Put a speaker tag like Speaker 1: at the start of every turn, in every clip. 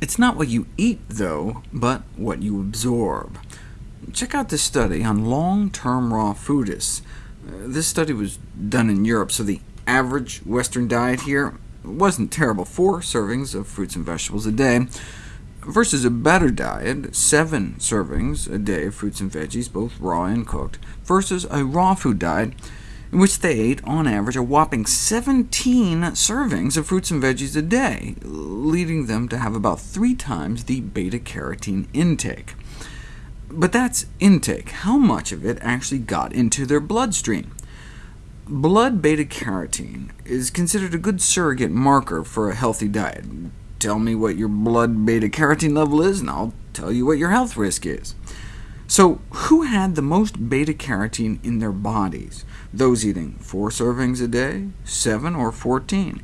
Speaker 1: It's not what you eat, though, but what you absorb. Check out this study on long-term raw foodists. Uh, this study was done in Europe, so the average Western diet here wasn't terrible, four servings of fruits and vegetables a day, versus a better diet, seven servings a day of fruits and veggies, both raw and cooked, versus a raw food diet, in which they ate, on average, a whopping 17 servings of fruits and veggies a day, leading them to have about three times the beta-carotene intake. But that's intake. How much of it actually got into their bloodstream? Blood beta-carotene is considered a good surrogate marker for a healthy diet. Tell me what your blood beta-carotene level is, and I'll tell you what your health risk is. So who had the most beta-carotene in their bodies? Those eating four servings a day, seven, or 14?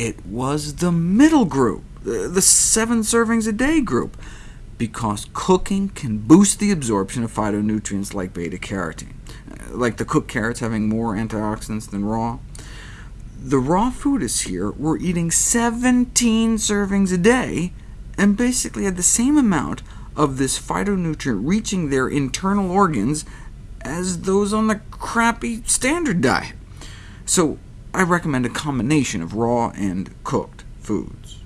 Speaker 1: It was the middle group, the seven servings a day group, because cooking can boost the absorption of phytonutrients like beta-carotene, uh, like the cooked carrots having more antioxidants than raw. The raw foodists here were eating 17 servings a day, and basically had the same amount of this phytonutrient reaching their internal organs as those on the crappy standard diet. So I recommend a combination of raw and cooked foods.